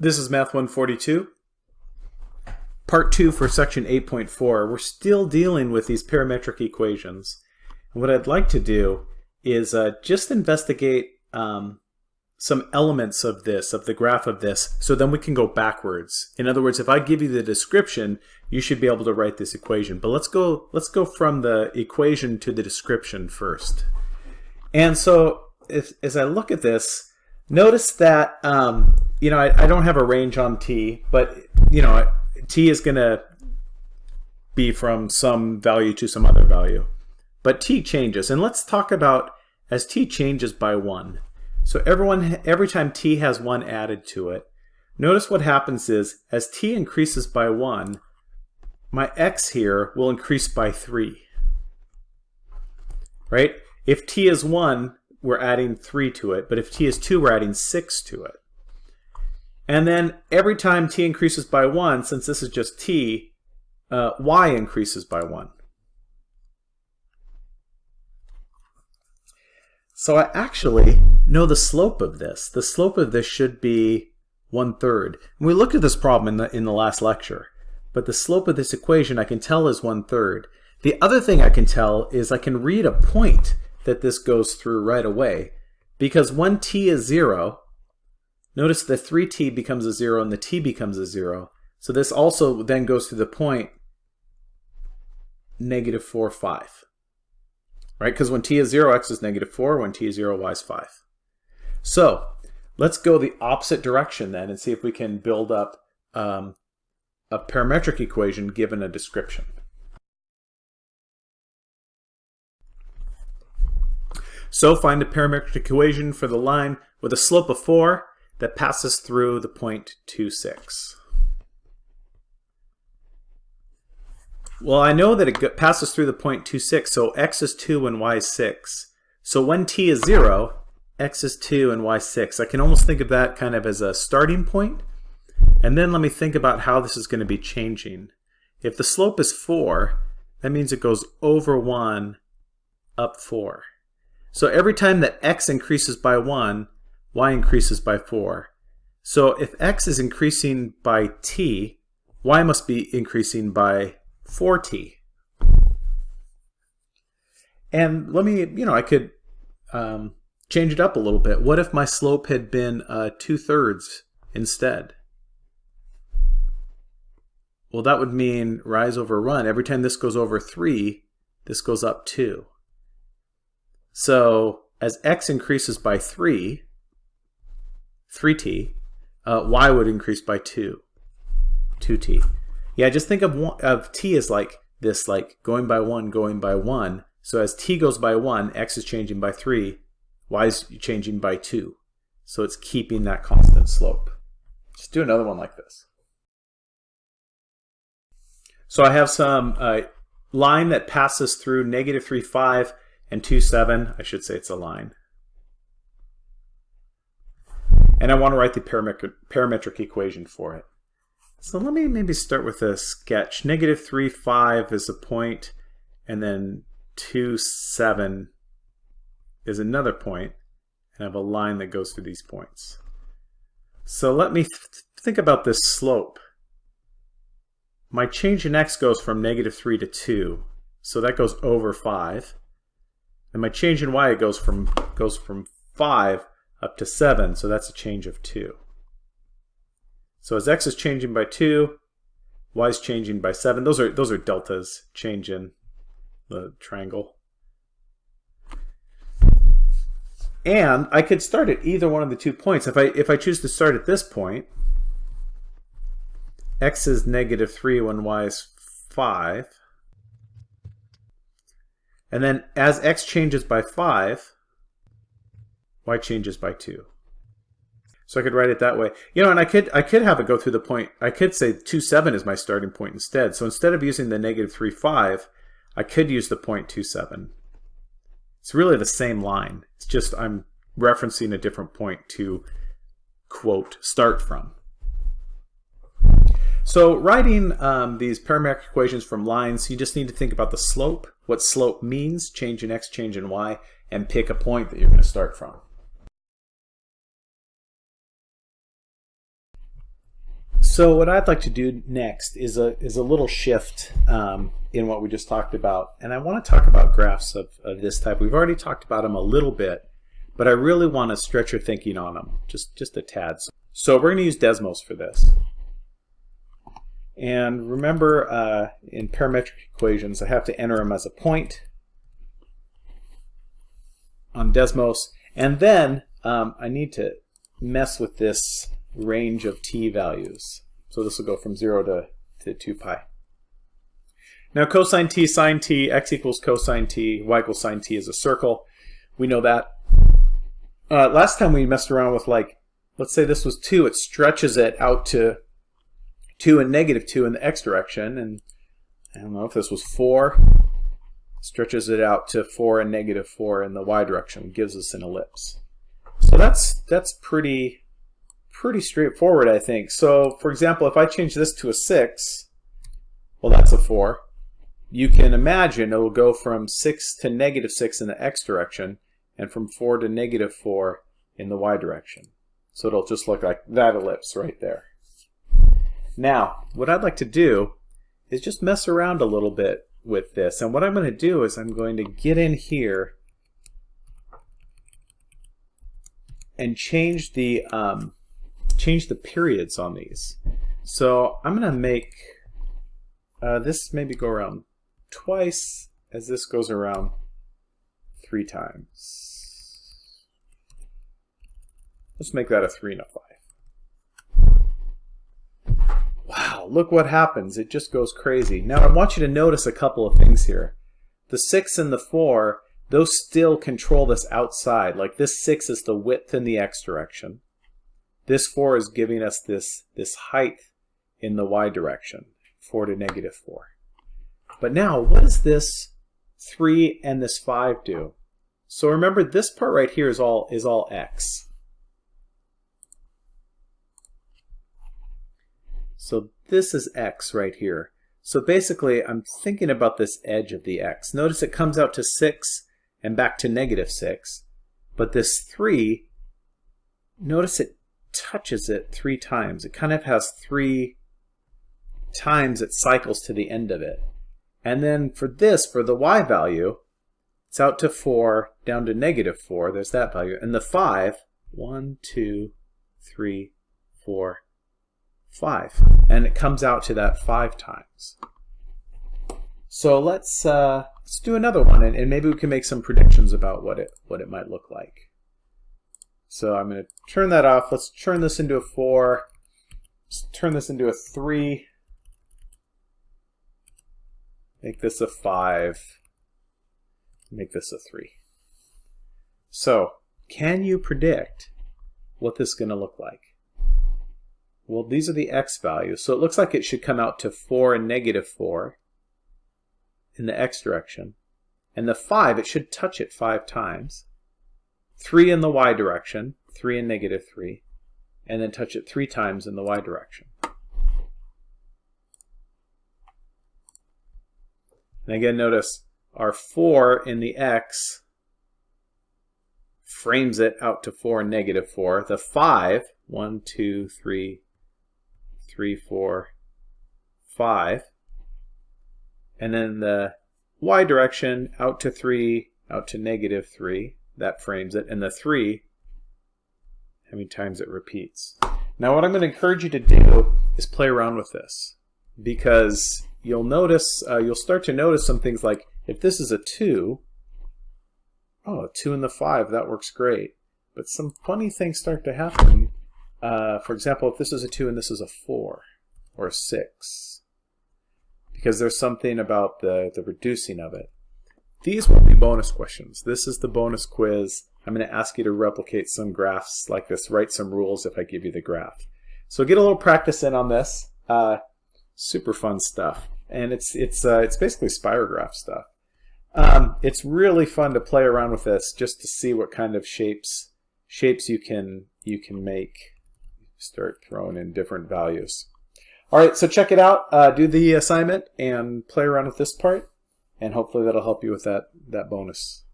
This is Math 142. Part 2 for section 8.4. We're still dealing with these parametric equations. And what I'd like to do is uh, just investigate um, some elements of this, of the graph of this, so then we can go backwards. In other words, if I give you the description, you should be able to write this equation. But let's go, let's go from the equation to the description first. And so if, as I look at this, notice that um, you know, I, I don't have a range on t, but you know, t is going to be from some value to some other value. But t changes, and let's talk about as t changes by 1. So everyone, every time t has 1 added to it, notice what happens is, as t increases by 1, my x here will increase by 3. Right? If t is 1, we're adding 3 to it, but if t is 2, we're adding 6 to it. And then every time t increases by 1, since this is just t, uh, y increases by 1. So I actually know the slope of this. The slope of this should be one-third. We looked at this problem in the, in the last lecture, but the slope of this equation I can tell is one-third. The other thing I can tell is I can read a point that this goes through right away, because when t is 0, Notice the 3t becomes a 0 and the t becomes a 0. So this also then goes to the point negative 4, 5. Right? Because when t is 0, x is negative 4. When t is 0, y is 5. So let's go the opposite direction then and see if we can build up um, a parametric equation given a description. So find a parametric equation for the line with a slope of 4 that passes through the point 2, 6. Well, I know that it passes through the point 2, 6, so x is 2 and y is 6. So when t is 0, x is 2 and y is 6. I can almost think of that kind of as a starting point. And then let me think about how this is going to be changing. If the slope is 4, that means it goes over 1, up 4. So every time that x increases by 1, y increases by 4. So if x is increasing by t, y must be increasing by 4t. And let me, you know, I could um, change it up a little bit. What if my slope had been uh, 2 thirds instead? Well, that would mean rise over run. Every time this goes over 3, this goes up 2. So as x increases by 3, 3t, uh, y would increase by 2, 2t. Yeah, just think of, one, of t as like this, like going by 1, going by 1. So as t goes by 1, x is changing by 3, y is changing by 2. So it's keeping that constant slope. Just do another one like this. So I have some uh, line that passes through negative 3, 5 and 2, 7. I should say it's a line. And I want to write the parametric, parametric equation for it. So let me maybe start with a sketch. Negative 3, 5 is a point, and then 2, 7 is another point, and I have a line that goes through these points. So let me th think about this slope. My change in x goes from negative 3 to 2, so that goes over 5. And my change in y goes from goes from 5 up to 7, so that's a change of 2. So as x is changing by 2, y is changing by 7. Those are, those are deltas change in the triangle. And I could start at either one of the two points. If I, if I choose to start at this point, x is negative 3 when y is 5. And then as x changes by 5, y changes by 2. So I could write it that way. You know, and I could I could have it go through the point. I could say 2, 7 is my starting point instead. So instead of using the negative 3, 5, I could use the point 2, 7. It's really the same line. It's just I'm referencing a different point to, quote, start from. So writing um, these parametric equations from lines, you just need to think about the slope, what slope means, change in x, change in y, and pick a point that you're going to start from. So what I'd like to do next is a, is a little shift um, in what we just talked about. And I want to talk about graphs of, of this type. We've already talked about them a little bit, but I really want to stretch your thinking on them, just, just a tad. So we're going to use Desmos for this. And remember, uh, in parametric equations, I have to enter them as a point on Desmos. And then um, I need to mess with this range of t values. So this will go from 0 to, to 2 pi. Now cosine t, sine t, x equals cosine t, y equals sine t is a circle. We know that. Uh, last time we messed around with like, let's say this was 2, it stretches it out to 2 and negative 2 in the x direction. And I don't know if this was 4, stretches it out to 4 and negative 4 in the y direction, gives us an ellipse. So that's that's pretty pretty straightforward, I think. So, for example, if I change this to a 6, well, that's a 4. You can imagine it will go from 6 to negative 6 in the x direction, and from 4 to negative 4 in the y direction. So it'll just look like that ellipse right there. Now, what I'd like to do is just mess around a little bit with this. And what I'm going to do is I'm going to get in here and change the um, change the periods on these. So I'm going to make uh, this maybe go around twice as this goes around three times. Let's make that a 3 and a 5. Wow, look what happens. It just goes crazy. Now I want you to notice a couple of things here. The 6 and the 4, those still control this outside. Like this 6 is the width in the x direction. This 4 is giving us this, this height in the y direction, 4 to negative 4. But now, what does this 3 and this 5 do? So remember, this part right here is all, is all x. So this is x right here. So basically, I'm thinking about this edge of the x. Notice it comes out to 6 and back to negative 6. But this 3, notice it touches it three times. It kind of has three times it cycles to the end of it. And then for this, for the y value, it's out to 4, down to negative 4. There's that value. And the 5, 1, 2, 3, 4, 5. And it comes out to that 5 times. So let's, uh, let's do another one, and, and maybe we can make some predictions about what it, what it might look like. So I'm going to turn that off. Let's turn this into a 4. Let's turn this into a 3. Make this a 5. Make this a 3. So, can you predict what this is going to look like? Well, these are the x values. So it looks like it should come out to 4 and negative 4 in the x direction. And the 5, it should touch it 5 times. 3 in the y direction, 3 and negative 3, and then touch it 3 times in the y direction. And again, notice our 4 in the x frames it out to 4 and negative 4. The 5, 1, 2, 3, 3, 4, 5. And then the y direction out to 3, out to negative 3 that frames it, and the 3, how many times it repeats. Now what I'm going to encourage you to do is play around with this because you'll notice, uh, you'll start to notice some things like if this is a 2, oh, a 2 and the 5, that works great. But some funny things start to happen. Uh, for example, if this is a 2 and this is a 4 or a 6, because there's something about the, the reducing of it. These will be bonus questions. This is the bonus quiz. I'm going to ask you to replicate some graphs like this, write some rules if I give you the graph. So get a little practice in on this. Uh, super fun stuff. And it's, it's, uh, it's basically spirograph stuff. Um, it's really fun to play around with this just to see what kind of shapes shapes you can you can make. Start throwing in different values. All right, so check it out. Uh, do the assignment and play around with this part and hopefully that'll help you with that, that bonus.